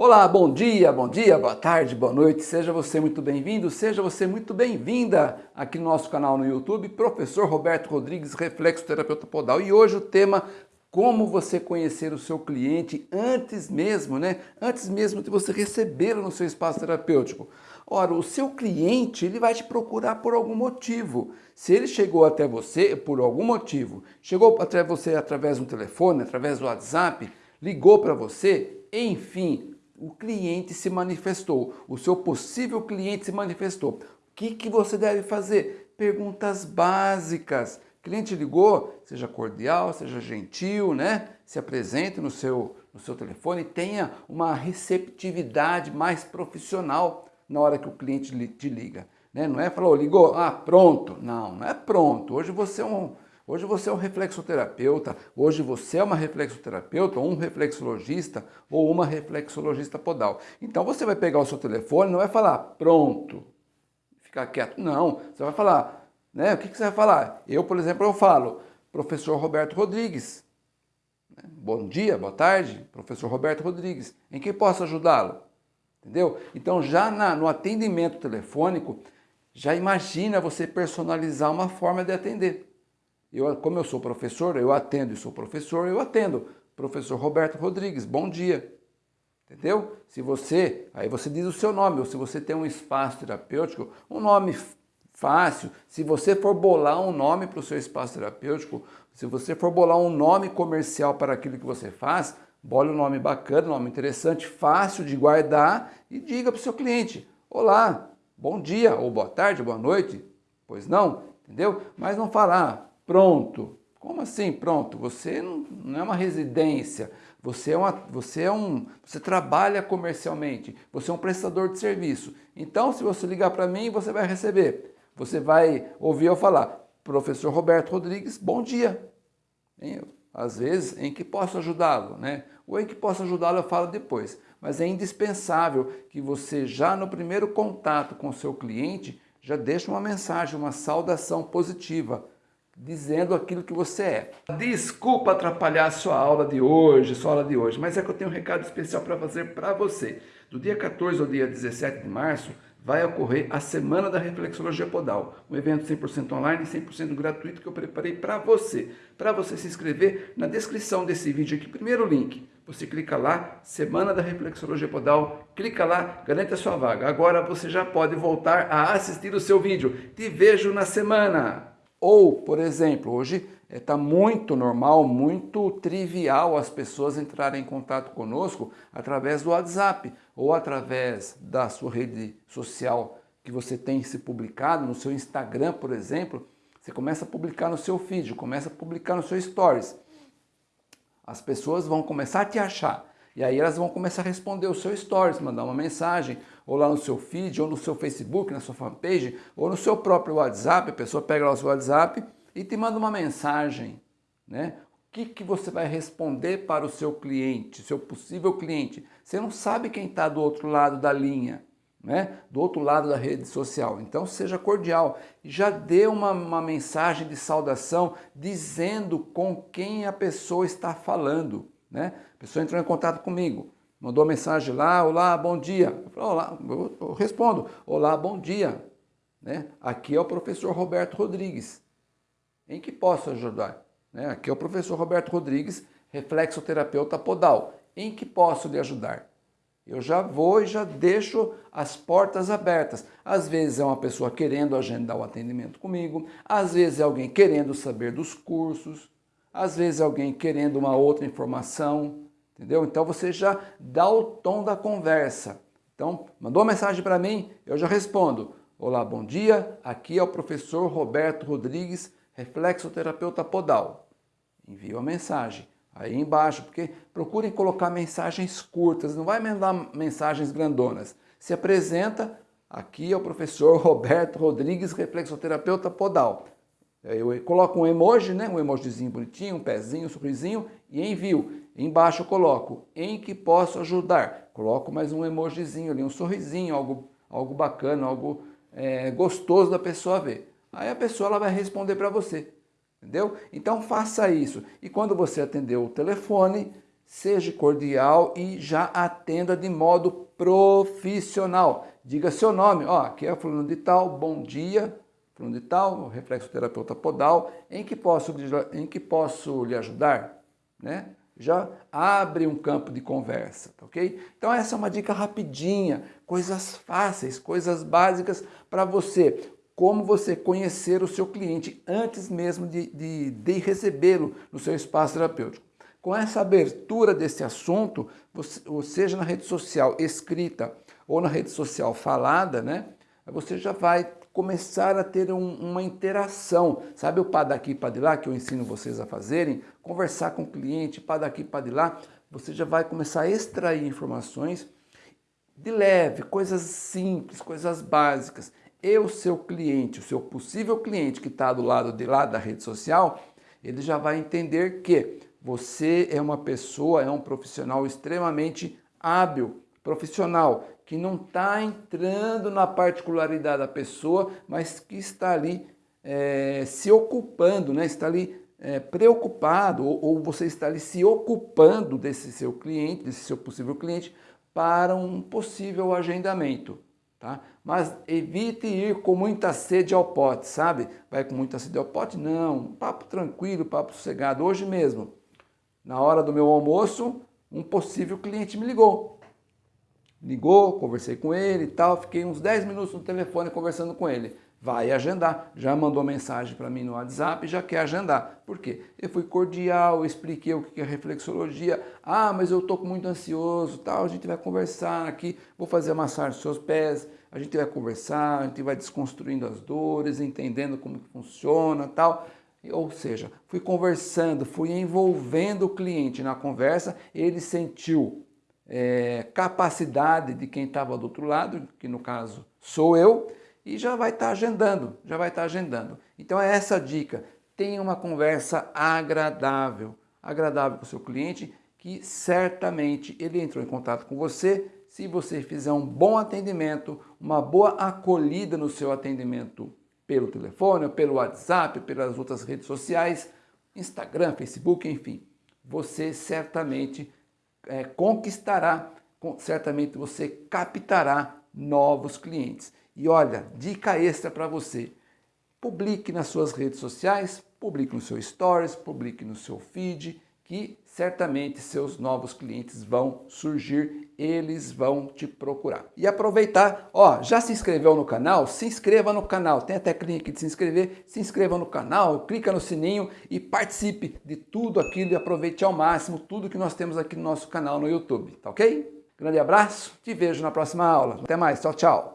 Olá, bom dia, bom dia, boa tarde, boa noite, seja você muito bem-vindo, seja você muito bem-vinda aqui no nosso canal no YouTube, Professor Roberto Rodrigues, Reflexo Terapeuta Podal. E hoje o tema, como você conhecer o seu cliente antes mesmo, né? Antes mesmo de você recebê-lo no seu espaço terapêutico. Ora, o seu cliente, ele vai te procurar por algum motivo. Se ele chegou até você por algum motivo, chegou até você através do telefone, através do WhatsApp, ligou para você, enfim, o cliente se manifestou, o seu possível cliente se manifestou. O que, que você deve fazer? Perguntas básicas. cliente ligou, seja cordial, seja gentil, né? Se apresente no seu, no seu telefone, tenha uma receptividade mais profissional na hora que o cliente te liga. Né? Não é falou, ligou, ah, pronto. Não, não é pronto. Hoje você é um Hoje você é um reflexoterapeuta, hoje você é uma reflexoterapeuta, ou um reflexologista, ou uma reflexologista podal. Então você vai pegar o seu telefone, não vai falar, pronto, ficar quieto. Não, você vai falar, né? O que, que você vai falar? Eu, por exemplo, eu falo, professor Roberto Rodrigues. Né? Bom dia, boa tarde, professor Roberto Rodrigues. Em que posso ajudá-lo? Entendeu? Então já na, no atendimento telefônico, já imagina você personalizar uma forma de atender. Eu, como eu sou professor, eu atendo e sou professor, eu atendo. Professor Roberto Rodrigues, bom dia. Entendeu? Se você, aí você diz o seu nome, ou se você tem um espaço terapêutico, um nome fácil, se você for bolar um nome para o seu espaço terapêutico, se você for bolar um nome comercial para aquilo que você faz, bole um nome bacana, um nome interessante, fácil de guardar e diga para o seu cliente, olá, bom dia, ou boa tarde, boa noite, pois não, entendeu? Mas não falar, pronto. Como assim pronto? Você não, é uma residência, você é, uma, você é um, você trabalha comercialmente, você é um prestador de serviço. Então, se você ligar para mim, você vai receber. Você vai ouvir eu falar, professor Roberto Rodrigues, bom dia. Às vezes, em que posso ajudá-lo, né? Ou em que posso ajudá-lo eu falo depois. Mas é indispensável que você já no primeiro contato com o seu cliente, já deixe uma mensagem, uma saudação positiva dizendo aquilo que você é. Desculpa atrapalhar a sua aula de hoje, sua aula de hoje, mas é que eu tenho um recado especial para fazer para você. Do dia 14 ao dia 17 de março, vai ocorrer a Semana da Reflexologia Podal, um evento 100% online e 100% gratuito que eu preparei para você. Para você se inscrever, na descrição desse vídeo aqui, primeiro link, você clica lá, Semana da Reflexologia Podal, clica lá, garante a sua vaga. Agora você já pode voltar a assistir o seu vídeo. Te vejo na semana! Ou, por exemplo, hoje está eh, muito normal, muito trivial as pessoas entrarem em contato conosco através do WhatsApp ou através da sua rede social que você tem se publicado, no seu Instagram, por exemplo, você começa a publicar no seu feed, começa a publicar no seu stories. As pessoas vão começar a te achar. E aí elas vão começar a responder o seu stories, mandar uma mensagem, ou lá no seu feed, ou no seu Facebook, na sua fanpage, ou no seu próprio WhatsApp, a pessoa pega lá o seu WhatsApp e te manda uma mensagem, né? O que, que você vai responder para o seu cliente, seu possível cliente? Você não sabe quem está do outro lado da linha, né? do outro lado da rede social. Então seja cordial já dê uma, uma mensagem de saudação dizendo com quem a pessoa está falando. Né? A pessoa entrou em contato comigo, mandou mensagem lá, olá, bom dia. Eu, falo, olá, eu respondo, olá, bom dia. Né? Aqui é o professor Roberto Rodrigues. Em que posso ajudar? Né? Aqui é o professor Roberto Rodrigues, reflexoterapeuta podal. Em que posso lhe ajudar? Eu já vou e já deixo as portas abertas. Às vezes é uma pessoa querendo agendar o atendimento comigo, às vezes é alguém querendo saber dos cursos, às vezes alguém querendo uma outra informação, entendeu? Então você já dá o tom da conversa. Então, mandou uma mensagem para mim, eu já respondo. Olá, bom dia, aqui é o professor Roberto Rodrigues, reflexoterapeuta podal. Envio a mensagem aí embaixo, porque procurem colocar mensagens curtas, não vai mandar mensagens grandonas. Se apresenta, aqui é o professor Roberto Rodrigues, reflexoterapeuta podal. Eu coloco um emoji, né? um emojizinho bonitinho, um pezinho, um sorrisinho e envio. Embaixo eu coloco em que posso ajudar. Coloco mais um emojizinho ali, um sorrisinho, algo, algo bacana, algo é, gostoso da pessoa ver. Aí a pessoa ela vai responder para você, entendeu? Então faça isso. E quando você atender o telefone, seja cordial e já atenda de modo profissional. Diga seu nome, ó, aqui é fulano de tal, bom dia, fulano de tal, reflexoterapeuta podal, em que posso, em que posso lhe ajudar? Né? Já abre um campo de conversa, tá ok? Então essa é uma dica rapidinha, coisas fáceis, coisas básicas para você como você conhecer o seu cliente antes mesmo de, de, de recebê-lo no seu espaço terapêutico. Com essa abertura desse assunto, você, ou seja na rede social escrita ou na rede social falada, né, você já vai começar a ter um, uma interação. Sabe o pá daqui, pá de lá, que eu ensino vocês a fazerem? Conversar com o cliente, pá daqui, pá de lá. Você já vai começar a extrair informações de leve, coisas simples, coisas básicas e o seu cliente, o seu possível cliente que está do lado de lá da rede social, ele já vai entender que você é uma pessoa, é um profissional extremamente hábil, profissional, que não está entrando na particularidade da pessoa, mas que está ali é, se ocupando, né? está ali é, preocupado, ou, ou você está ali se ocupando desse seu cliente, desse seu possível cliente, para um possível agendamento. Tá? Mas evite ir com muita sede ao pote, sabe? Vai com muita sede ao pote? Não, papo tranquilo, papo sossegado. Hoje mesmo, na hora do meu almoço, um possível cliente me ligou. Ligou, conversei com ele e tal, fiquei uns 10 minutos no telefone conversando com ele vai agendar. Já mandou mensagem para mim no WhatsApp já quer agendar. Por quê? Eu fui cordial, expliquei o que é reflexologia. Ah, mas eu estou muito ansioso, tal. A gente vai conversar aqui, vou fazer a massagem dos seus pés, a gente vai conversar, a gente vai desconstruindo as dores, entendendo como funciona, tal. Ou seja, fui conversando, fui envolvendo o cliente na conversa, ele sentiu é, capacidade de quem estava do outro lado, que no caso sou eu, e já vai estar tá agendando, já vai estar tá agendando. Então é essa dica, tenha uma conversa agradável, agradável com o seu cliente, que certamente ele entrou em contato com você, se você fizer um bom atendimento, uma boa acolhida no seu atendimento pelo telefone, pelo WhatsApp, pelas outras redes sociais, Instagram, Facebook, enfim, você certamente é, conquistará, certamente você captará novos clientes. E olha, dica extra para você. Publique nas suas redes sociais, publique no seu stories, publique no seu feed, que certamente seus novos clientes vão surgir, eles vão te procurar. E aproveitar, ó, já se inscreveu no canal? Se inscreva no canal, tem a teclinha aqui de se inscrever, se inscreva no canal, clica no sininho e participe de tudo aquilo e aproveite ao máximo tudo que nós temos aqui no nosso canal no YouTube, tá ok? Grande abraço, te vejo na próxima aula. Até mais, tchau, tchau.